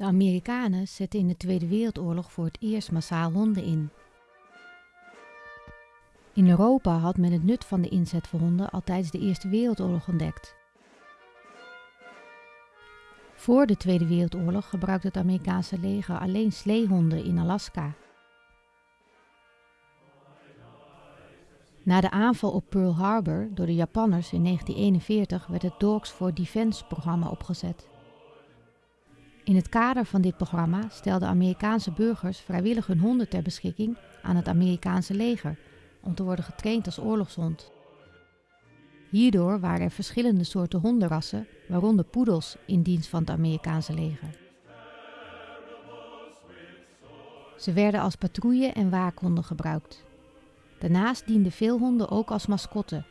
De Amerikanen zetten in de Tweede Wereldoorlog voor het eerst massaal honden in. In Europa had men het nut van de inzet van honden al tijdens de Eerste Wereldoorlog ontdekt. Voor de Tweede Wereldoorlog gebruikte het Amerikaanse leger alleen sleehonden in Alaska. Na de aanval op Pearl Harbor door de Japanners in 1941 werd het Dogs for Defense programma opgezet. In het kader van dit programma stelden Amerikaanse burgers vrijwillig hun honden ter beschikking aan het Amerikaanse leger om te worden getraind als oorlogshond. Hierdoor waren er verschillende soorten hondenrassen, waaronder poedels, in dienst van het Amerikaanse leger. Ze werden als patrouille- en waakhonden gebruikt. Daarnaast dienden veel honden ook als mascotte.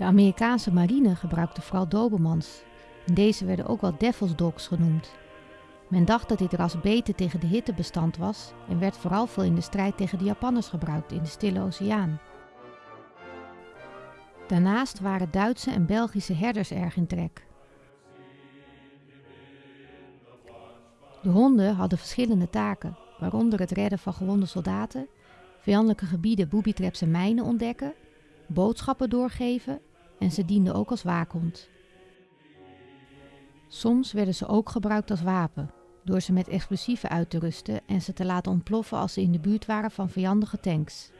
De Amerikaanse marine gebruikte vooral dobermans. Deze werden ook wel Devil's Dogs genoemd. Men dacht dat dit ras beter tegen de hitte bestand was en werd vooral veel in de strijd tegen de Japanners gebruikt in de Stille Oceaan. Daarnaast waren Duitse en Belgische herders erg in trek. De honden hadden verschillende taken, waaronder het redden van gewonde soldaten, vijandelijke gebieden, booby-traps en mijnen ontdekken, boodschappen doorgeven en ze dienden ook als waakhond. Soms werden ze ook gebruikt als wapen, door ze met explosieven uit te rusten en ze te laten ontploffen als ze in de buurt waren van vijandige tanks.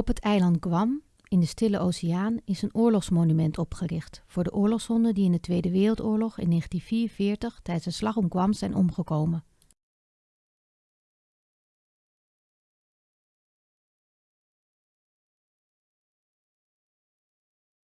Op het eiland Guam, in de Stille Oceaan, is een oorlogsmonument opgericht voor de oorlogshonden die in de Tweede Wereldoorlog in 1944 tijdens de slag om Guam zijn omgekomen.